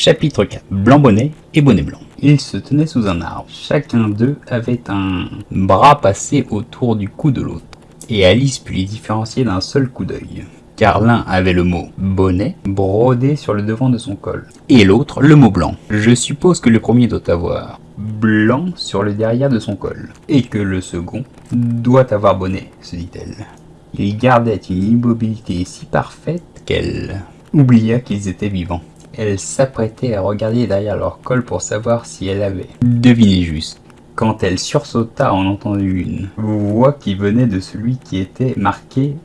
Chapitre 4 Blanc Bonnet et Bonnet Blanc. Ils se tenaient sous un arbre. Chacun d'eux avait un bras passé autour du cou de l'autre. Et Alice put les différencier d'un seul coup d'œil. Car l'un avait le mot bonnet brodé sur le devant de son col. Et l'autre le mot blanc. Je suppose que le premier doit avoir blanc sur le derrière de son col. Et que le second doit avoir bonnet, se dit-elle. Il gardait une immobilité si parfaite qu'elle oublia qu'ils étaient vivants. Elle s'apprêtait à regarder derrière leur col pour savoir si elle avait deviné juste. Quand elle sursauta en entendant une voix qui venait de celui qui était marqué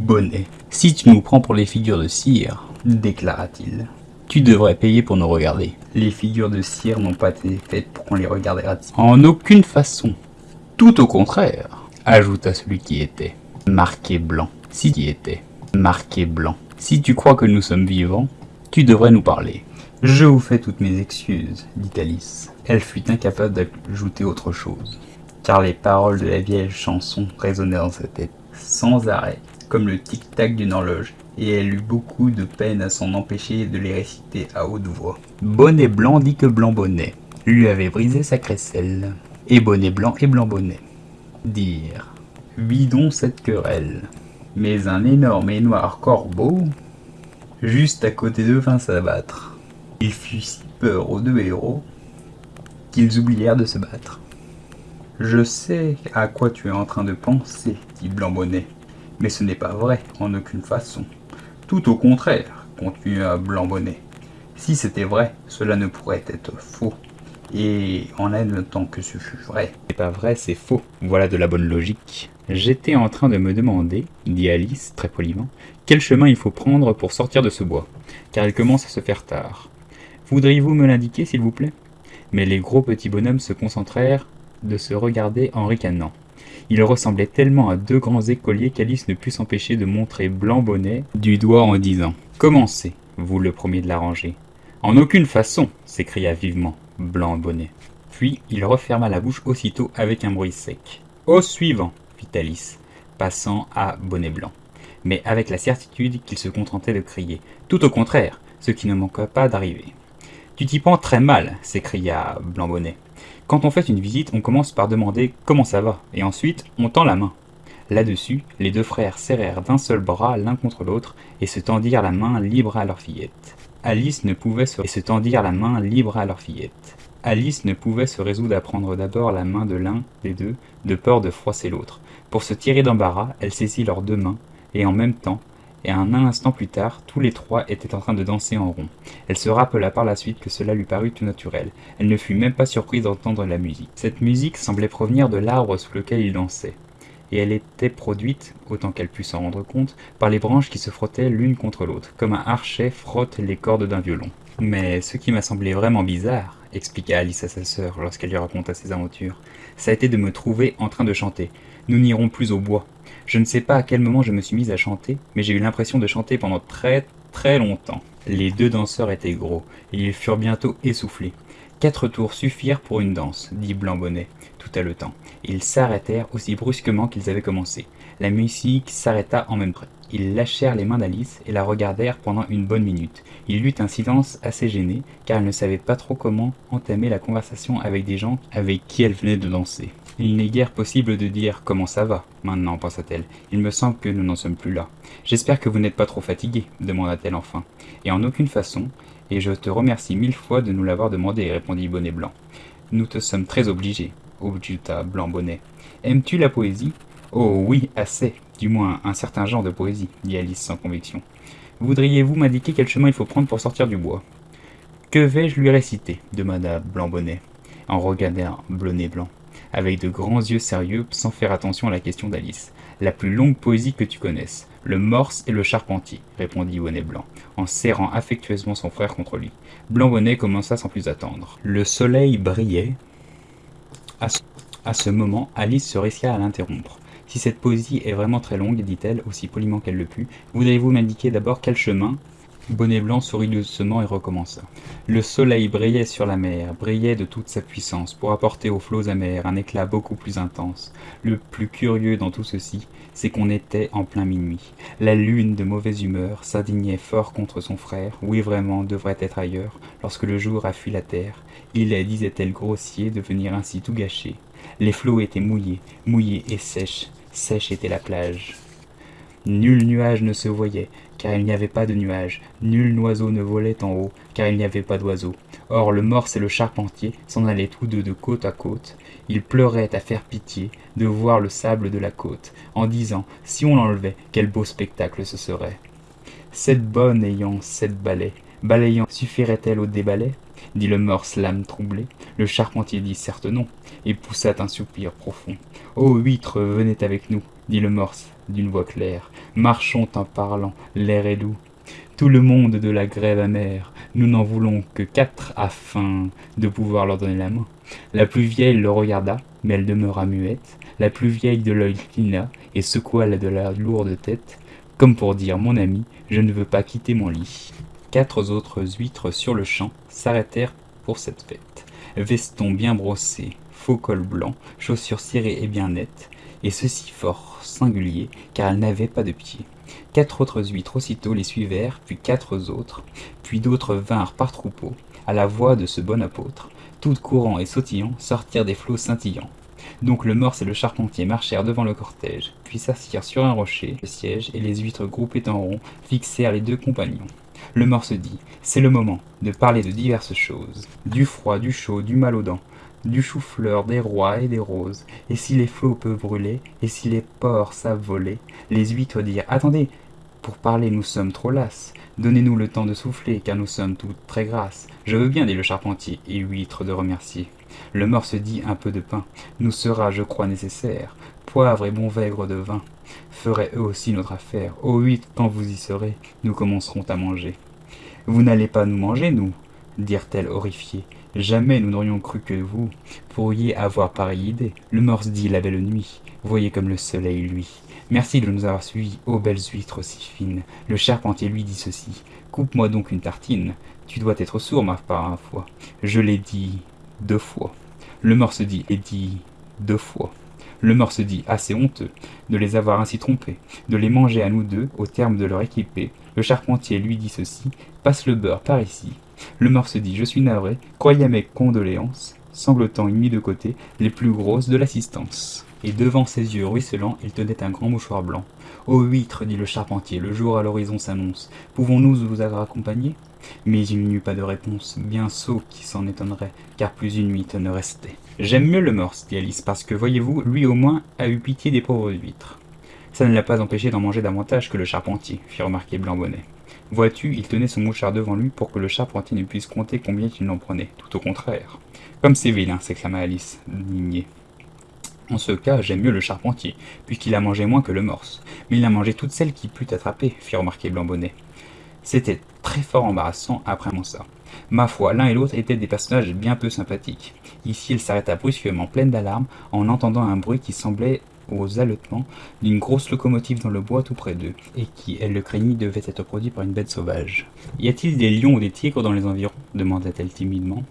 bonnet. Si tu nous prends pour les figures de cire, déclara-t-il, tu devrais payer pour nous regarder. Les figures de cire n'ont pas été faites pour qu'on les regarde. En aucune façon. Tout au contraire, ajouta celui qui était marqué blanc. Si qui était marqué blanc. Si tu crois que nous sommes vivants, tu devrais nous parler. Je vous fais toutes mes excuses, dit Alice. Elle fut incapable d'ajouter autre chose, car les paroles de la vieille chanson résonnaient dans sa tête, sans arrêt, comme le tic-tac d'une horloge, et elle eut beaucoup de peine à s'en empêcher de les réciter à haute voix. Bonnet blanc dit que blanc bonnet lui avait brisé sa crécelle, et bonnet blanc et blanc bonnet dire vidons cette querelle. Mais un énorme et noir corbeau juste à côté d'eux vint s'abattre. Il fut si peur aux deux héros qu'ils oublièrent de se battre. Je sais à quoi tu es en train de penser, dit Blanc-Bonnet, mais ce n'est pas vrai, en aucune façon. Tout au contraire, continua Blanc-Bonnet. Si c'était vrai, cela ne pourrait être faux. Et en admettant que ce fût vrai. C'est pas vrai, c'est faux. Voilà de la bonne logique. J'étais en train de me demander, dit Alice très poliment, quel chemin il faut prendre pour sortir de ce bois, car il commence à se faire tard. Voudriez-vous me l'indiquer, s'il vous plaît? Mais les gros petits bonhommes se concentrèrent de se regarder en ricanant. Ils ressemblaient tellement à deux grands écoliers qu'Alice ne put s'empêcher de montrer Blanc Bonnet du doigt en disant « Commencez, vous le premier de l'arranger. »« En aucune façon !» s'écria vivement Blanc Bonnet. Puis il referma la bouche aussitôt avec un bruit sec. « Au suivant !» Fit Alice, passant à Bonnet Blanc, mais avec la certitude qu'il se contentait de crier. Tout au contraire, ce qui ne manqua pas d'arriver. Tu t'y prends très mal, s'écria Blanc Bonnet. Quand on fait une visite, on commence par demander comment ça va, et ensuite on tend la main. Là-dessus, les deux frères serrèrent d'un seul bras l'un contre l'autre et se tendirent la main libre à leur fillette. Alice ne pouvait se... et se tendirent la main libre à leur fillette. Alice ne pouvait se résoudre à prendre d'abord la main de l'un des deux, de peur de froisser l'autre. Pour se tirer d'embarras, elle saisit leurs deux mains, et en même temps, et un instant plus tard, tous les trois étaient en train de danser en rond. Elle se rappela par la suite que cela lui parut tout naturel. Elle ne fut même pas surprise d'entendre la musique. Cette musique semblait provenir de l'arbre sous lequel ils dansaient, et elle était produite, autant qu'elle put s'en rendre compte, par les branches qui se frottaient l'une contre l'autre, comme un archet frotte les cordes d'un violon. Mais ce qui m'a semblé vraiment bizarre, expliqua Alice à sa sœur lorsqu'elle lui raconta ses aventures, ça a été de me trouver en train de chanter. Nous n'irons plus au bois. Je ne sais pas à quel moment je me suis mise à chanter, mais j'ai eu l'impression de chanter pendant très très longtemps. Les deux danseurs étaient gros, et ils furent bientôt essoufflés. Quatre tours suffirent pour une danse, dit Blanc-Bonnet, tout à le. Ils s'arrêtèrent aussi brusquement qu'ils avaient commencé. La musique s'arrêta en même temps. Ils lâchèrent les mains d'Alice et la regardèrent pendant une bonne minute. Il y eut un silence assez gêné, car elle ne savait pas trop comment entamer la conversation avec des gens avec qui elle venait de danser. Il n'est guère possible de dire comment ça va, maintenant, pensa-t-elle. Il me semble que nous n'en sommes plus là. J'espère que vous n'êtes pas trop fatigué, demanda-t-elle enfin. Et en aucune façon, et je te remercie mille fois de nous l'avoir demandé, répondit Bonnet Blanc. Nous te sommes très obligés, objecta Blanc Bonnet. Aimes-tu la poésie? Oh oui, assez, du moins un certain genre de poésie, dit Alice sans conviction. Voudriez-vous m'indiquer quel chemin il faut prendre pour sortir du bois? Que vais-je lui réciter? demanda Blanc Bonnet, en regardant Blonnet Blanc avec de grands yeux sérieux, sans faire attention à la question d'Alice. La plus longue poésie que tu connaisses. Le morse et le charpentier, répondit Bonnet Blanc, en serrant affectueusement son frère contre lui. Blanc Bonnet commença sans plus attendre. Le soleil brillait. À ce, à ce moment, Alice se risqua à l'interrompre. Si cette poésie est vraiment très longue, dit-elle, aussi poliment qu'elle le put, voudriez-vous m'indiquer d'abord quel chemin Bonnet Blanc sourit doucement et recommença. Le soleil brillait sur la mer, brillait de toute sa puissance, pour apporter aux flots amers un éclat beaucoup plus intense. Le plus curieux dans tout ceci, c'est qu'on était en plein minuit. La lune, de mauvaise humeur, s'indignait fort contre son frère, oui vraiment, devrait être ailleurs, lorsque le jour a fui la terre. Il est, disait-elle, grossier de venir ainsi tout gâcher. Les flots étaient mouillés, mouillés et sèches, sèche était la plage. Nul nuage ne se voyait, car il n'y avait pas de nuages. Nul oiseau ne volait en haut, car il n'y avait pas d'oiseaux. Or le morse et le charpentier s'en allaient tous deux de côte à côte. Ils pleuraient à faire pitié de voir le sable de la côte, en disant, si on l'enlevait, quel beau spectacle ce serait. Cette bonne ayant sept balais, balayant suffirait-elle au débalai dit le morse, l'âme troublée. Le charpentier dit certes non, et poussa un soupir profond. Ô huître, venez avec nous, dit le morse d'une voix claire. Marchons en parlant, l'air est doux. Tout le monde de la grève amère, nous n'en voulons que quatre afin de pouvoir leur donner la main. La plus vieille le regarda, mais elle demeura muette. La plus vieille de l'œil clina et secoua la de la lourde tête, comme pour dire mon ami, je ne veux pas quitter mon lit. Quatre autres huîtres sur le champ s'arrêtèrent pour cette fête. Veston bien brossé, faux col blanc, chaussures cirées et bien nettes, et ceci fort singulier, car elles n'avaient pas de pieds. Quatre autres huîtres aussitôt les suivèrent, puis quatre autres, puis d'autres vinrent par troupeau, à la voix de ce bon apôtre, toutes courant et sautillant, sortirent des flots scintillants. Donc le morse et le charpentier marchèrent devant le cortège, puis s'assirent sur un rocher, le siège, et les huîtres groupées en rond fixèrent les deux compagnons. Le morse dit C'est le moment de parler de diverses choses, du froid, du chaud, du mal aux dents, du chou-fleur, des rois et des roses. Et si les flots peuvent brûler, et si les porcs savent voler, les huîtres dirent Attendez, pour parler nous sommes trop lasses. Donnez-nous le temps de souffler, car nous sommes toutes très grasses. Je veux bien, dit le charpentier, et huître de remercier. Le morse dit un peu de pain, nous sera, je crois, nécessaire. Poivre et bon vègre de vin feraient eux aussi notre affaire. Ô huîtres, quand vous y serez, nous commencerons à manger. Vous n'allez pas nous manger, nous dirent-elles horrifiées. Jamais nous n'aurions cru que vous pourriez avoir pareille idée. Le morse dit la belle nuit. Voyez comme le soleil, lui. Merci de nous avoir suivis, ô belles huîtres si fines. Le charpentier lui dit ceci. Coupe-moi donc une tartine. Tu dois être sourd, ma part, fois. Je l'ai dit deux fois. Le morse dit et dit deux fois. Le morse dit assez honteux de les avoir ainsi trompés, de les manger à nous deux au terme de leur équipée. Le charpentier lui dit ceci passe le beurre par ici. Le morse dit je suis navré, croyez mes condoléances, sanglotant une mis de côté les plus grosses de l'assistance. Et devant ses yeux ruisselants, il tenait un grand mouchoir blanc. Ô huître, dit le charpentier, le jour à l'horizon s'annonce. Pouvons-nous vous avoir accompagné Mais il n'y eut pas de réponse, bien sot qui s'en étonnerait, car plus une huître ne restait. J'aime mieux le morse, dit Alice, parce que, voyez-vous, lui au moins a eu pitié des pauvres huîtres. Ça ne l'a pas empêché d'en manger davantage que le charpentier, fit remarquer Blanc-Bonnet. Vois-tu, il tenait son mouchard devant lui pour que le charpentier ne puisse compter combien il en prenait, tout au contraire. Comme c'est vilain, s'exclama Alice, indignée. En ce cas, j'aime mieux le charpentier, puisqu'il a mangé moins que le morse. Mais il a mangé toutes celles qui put attraper, fit remarquer Blanc-Bonnet. C'était très fort embarrassant après ça. Ma foi, l'un et l'autre étaient des personnages bien peu sympathiques. Ici, il s'arrêta brusquement, pleine d'alarme, en entendant un bruit qui semblait aux d'une grosse locomotive dans le bois tout près d'eux, et qui, elle le craignit, devait être produit par une bête sauvage. Y a-t-il des lions ou des tigres dans les environs? demanda-t-elle timidement.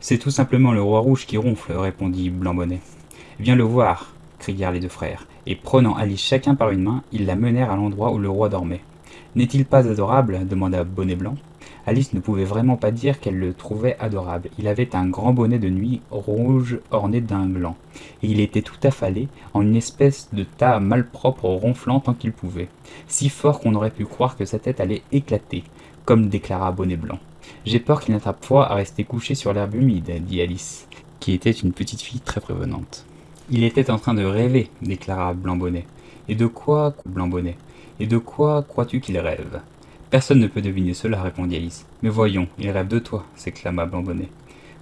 C'est tout simplement le roi rouge qui ronfle, répondit Blanc-Bonnet. Viens le voir, crièrent les deux frères, et prenant Alice chacun par une main, ils la menèrent à l'endroit où le roi dormait. N'est-il pas adorable? demanda Bonnet Blanc. Alice ne pouvait vraiment pas dire qu'elle le trouvait adorable. Il avait un grand bonnet de nuit rouge orné d'un gland, et il était tout affalé en une espèce de tas malpropre ronflant tant qu'il pouvait, si fort qu'on aurait pu croire que sa tête allait éclater, comme déclara Bonnet Blanc. J'ai peur qu'il n'attrape froid à rester couché sur l'herbe humide, dit Alice, qui était une petite fille très prévenante. Il était en train de rêver, déclara Blanc-Bonnet. Et de quoi, Blanc-Bonnet Et de quoi crois-tu qu'il rêve? Personne ne peut deviner cela, répondit Alice. Mais voyons, il rêve de toi, s'exclama Blanc-Bonnet,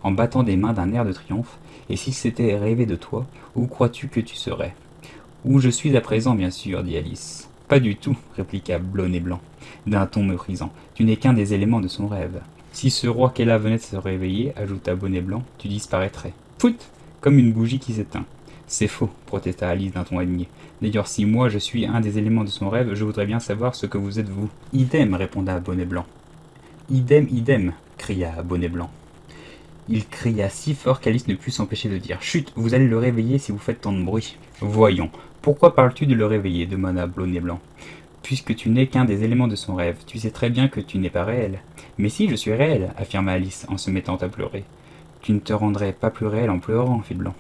en battant des mains d'un air de triomphe. Et s'il s'était rêvé de toi, où crois-tu que tu serais? Où je suis à présent, bien sûr, dit Alice. Pas du tout, répliqua Blonnet Blanc, d'un ton méprisant. Tu n'es qu'un des éléments de son rêve. Si ce roi qu'elle venait de se réveiller, ajouta Bonnet Blanc, tu disparaîtrais. Fout Comme une bougie qui s'éteint. C'est faux, protesta Alice d'un ton aligné. D'ailleurs, si moi je suis un des éléments de son rêve, je voudrais bien savoir ce que vous êtes vous. Idem, répondit Bonnet Blanc. Idem, idem, cria Bonnet Blanc. Il cria si fort qu'Alice ne put s'empêcher de dire Chut, vous allez le réveiller si vous faites tant de bruit. Voyons, pourquoi parles-tu de le réveiller demanda Bonnet Blanc. Puisque tu n'es qu'un des éléments de son rêve, tu sais très bien que tu n'es pas réel. Mais si, je suis réel, affirma Alice en se mettant à pleurer. Tu ne te rendrais pas plus réel en pleurant, fit Blanc.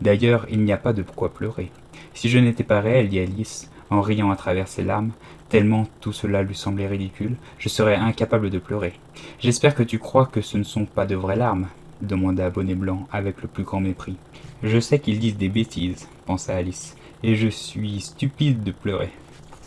D'ailleurs, il n'y a pas de quoi pleurer. Si je n'étais pas réel, dit Alice, en riant à travers ses larmes, tellement tout cela lui semblait ridicule, je serais incapable de pleurer. J'espère que tu crois que ce ne sont pas de vraies larmes, demanda Bonnet Blanc avec le plus grand mépris. Je sais qu'ils disent des bêtises, pensa Alice, et je suis stupide de pleurer.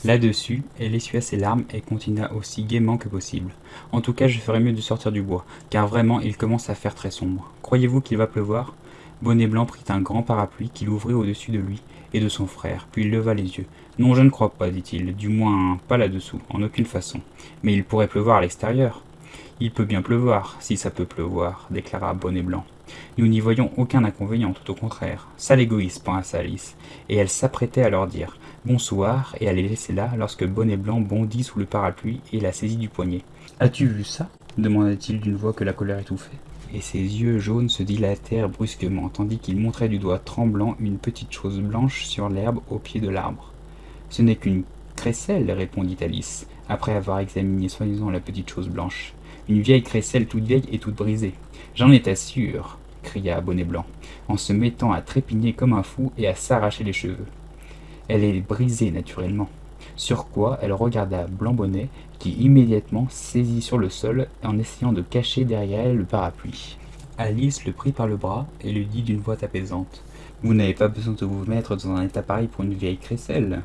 Là-dessus, elle essuia ses larmes et continua aussi gaiement que possible. En tout cas, je ferais mieux de sortir du bois, car vraiment il commence à faire très sombre. Croyez-vous qu'il va pleuvoir? Bonnet Blanc prit un grand parapluie qu'il ouvrit au-dessus de lui et de son frère, puis il leva les yeux. Non, je ne crois pas, dit-il, du moins pas là-dessous, en aucune façon. Mais il pourrait pleuvoir à l'extérieur. Il peut bien pleuvoir, si ça peut pleuvoir, déclara Bonnet Blanc. Nous n'y voyons aucun inconvénient, tout au contraire. Sale égoïste, pensa Alice, et elle s'apprêtait à leur dire bonsoir et à les laisser là lorsque Bonnet Blanc bondit sous le parapluie et la saisit du poignet. As-tu vu ça? demanda-t-il d'une voix que la colère étouffait. Et ses yeux jaunes se dilatèrent brusquement, tandis qu'il montrait du doigt tremblant une petite chose blanche sur l'herbe au pied de l'arbre. Ce n'est qu'une crécelle, répondit Alice, après avoir examiné soigneusement la petite chose blanche. Une vieille crécelle toute vieille et toute brisée. J'en étais sûr, cria Bonnet Blanc, en se mettant à trépigner comme un fou et à s'arracher les cheveux. Elle est brisée naturellement. Sur quoi elle regarda Blanc-Bonnet, qui immédiatement saisit sur le sol en essayant de cacher derrière elle le parapluie. Alice le prit par le bras et lui dit d'une voix apaisante Vous n'avez pas besoin de vous mettre dans un état pareil pour une vieille crécelle.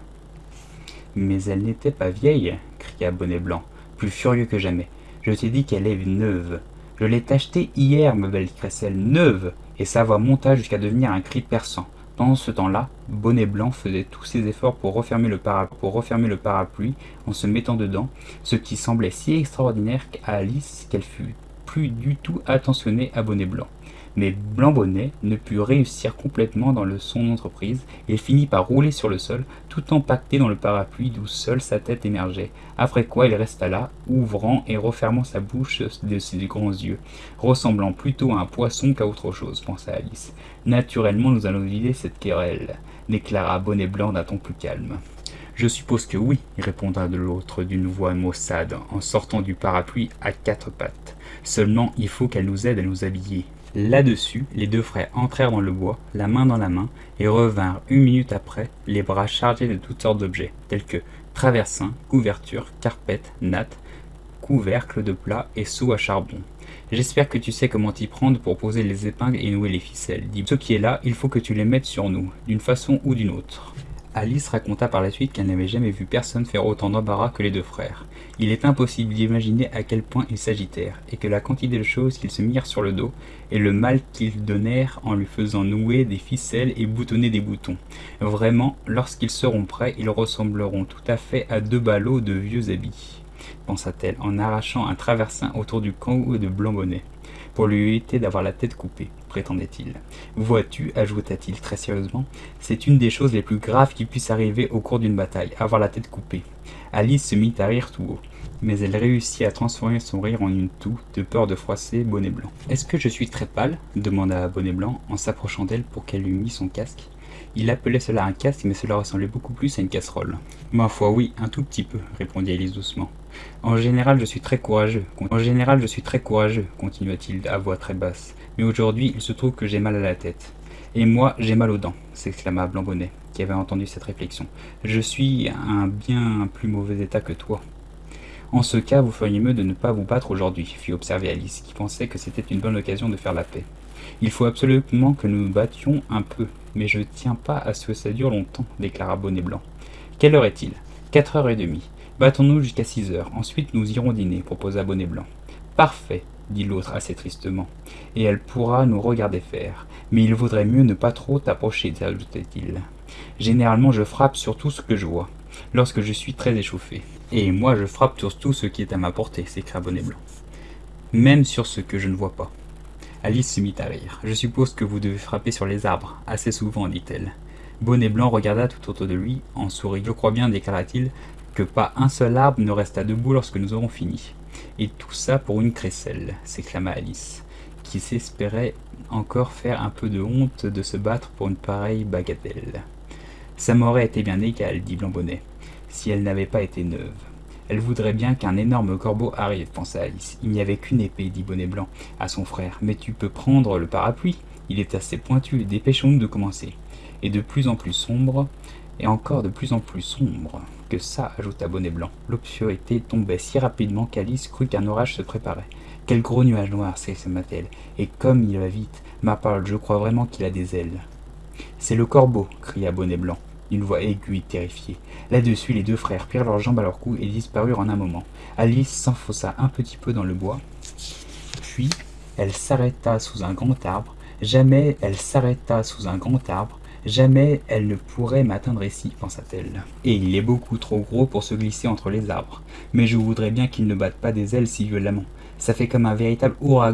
Mais elle n'était pas vieille, cria Bonnet Blanc, plus furieux que jamais. Je t'ai dit qu'elle est neuve. Je l'ai achetée hier, ma belle crécelle, neuve, et sa voix monta jusqu'à devenir un cri perçant. Pendant ce temps-là, Bonnet Blanc faisait tous ses efforts pour refermer, le pour refermer le parapluie en se mettant dedans, ce qui semblait si extraordinaire à Alice qu'elle fut plus du tout attentionnée à Bonnet Blanc. Mais Blanc-Bonnet ne put réussir complètement dans le son entreprise et finit par rouler sur le sol, tout empaqueté dans le parapluie d'où seule sa tête émergeait, après quoi il resta là, ouvrant et refermant sa bouche de ses grands yeux, ressemblant plutôt à un poisson qu'à autre chose, pensa Alice. Naturellement, nous allons vider cette querelle, déclara Bonnet Blanc d'un ton plus calme. Je suppose que oui, répondra de l'autre d'une voix maussade, en sortant du parapluie à quatre pattes. Seulement, il faut qu'elle nous aide à nous habiller. Là-dessus, les deux frères entrèrent dans le bois, la main dans la main, et revinrent une minute après, les bras chargés de toutes sortes d'objets, tels que traversins, couvertures, carpettes, nattes, couvercles de plats et seaux à charbon. J'espère que tu sais comment t'y prendre pour poser les épingles et nouer les ficelles. Dis ce qui est là, il faut que tu les mettes sur nous, d'une façon ou d'une autre. Alice raconta par la suite qu'elle n'avait jamais vu personne faire autant d'embarras que les deux frères. Il est impossible d'imaginer à quel point ils s'agitèrent, et que la quantité de choses qu'ils se mirent sur le dos, et le mal qu'ils donnèrent en lui faisant nouer des ficelles et boutonner des boutons. Vraiment, lorsqu'ils seront prêts, ils ressembleront tout à fait à deux ballots de vieux habits, pensa-t-elle en arrachant un traversin autour du cou de Blanc-Bonnet pour lui éviter d'avoir la tête coupée, prétendait-il. Vois-tu, ajouta-t-il très sérieusement, c'est une des choses les plus graves qui puissent arriver au cours d'une bataille, avoir la tête coupée. Alice se mit à rire tout haut, mais elle réussit à transformer son rire en une toux, de peur de froisser Bonnet Blanc. Est-ce que je suis très pâle? demanda Bonnet Blanc en s'approchant d'elle pour qu'elle lui mît son casque. Il appelait cela un casque, mais cela ressemblait beaucoup plus à une casserole. Ma foi, oui, un tout petit peu, répondit Alice doucement. En général, je suis très courageux. En général, je suis très courageux, continua-t-il à voix très basse. Mais aujourd'hui, il se trouve que j'ai mal à la tête. Et moi, j'ai mal aux dents, s'exclama Blanc-Bonnet, qui avait entendu cette réflexion. Je suis un bien plus mauvais état que toi. En ce cas, vous feriez mieux de ne pas vous battre aujourd'hui, fit observer Alice, qui pensait que c'était une bonne occasion de faire la paix. Il faut absolument que nous nous battions un peu, mais je ne tiens pas à ce que ça dure longtemps, déclara Bonnet Blanc. Quelle heure est-il? Quatre heures et demie. Battons-nous jusqu'à six heures. Ensuite, nous irons dîner, proposa Bonnet Blanc. Parfait, dit l'autre assez tristement. Et elle pourra nous regarder faire. Mais il vaudrait mieux ne pas trop t'approcher, ajoutait-il. Généralement, je frappe sur tout ce que je vois, lorsque je suis très échauffé. Et moi, je frappe sur tout ce qui est à ma portée, s'écria Bonnet Blanc. Même sur ce que je ne vois pas. Alice se mit à rire. Je suppose que vous devez frapper sur les arbres, assez souvent, dit-elle. Bonnet Blanc regarda tout autour de lui, en souriant. Je crois bien, déclara-t-il, que pas un seul arbre ne resta debout lorsque nous aurons fini. Et tout ça pour une crécelle, s'exclama Alice, qui s'espérait encore faire un peu de honte de se battre pour une pareille bagatelle. Ça m'aurait été bien égal, dit Blanc-Bonnet, si elle n'avait pas été neuve. Elle voudrait bien qu'un énorme corbeau arrive, pensa Alice. Il n'y avait qu'une épée, dit Bonnet Blanc à son frère. Mais tu peux prendre le parapluie. Il est assez pointu. Dépêchons-nous de commencer. Et de plus en plus sombre, et encore de plus en plus sombre que ça, ajouta Bonnet Blanc. L'obscurité tombait si rapidement qu'Alice crut qu'un orage se préparait. Quel gros nuage noir, s'exclama-t-elle. Et comme il va vite, ma parole, je crois vraiment qu'il a des ailes. C'est le corbeau, cria Bonnet Blanc d'une voix aiguë et terrifiée. Là-dessus, les deux frères prirent leurs jambes à leur cou et disparurent en un moment. Alice s'enfonça un petit peu dans le bois, puis elle s'arrêta sous un grand arbre. Jamais elle s'arrêta sous un grand arbre. Jamais elle ne pourrait m'atteindre ici, pensa-t-elle. Et il est beaucoup trop gros pour se glisser entre les arbres. Mais je voudrais bien qu'il ne batte pas des ailes si violemment. Ça fait comme un véritable ouragan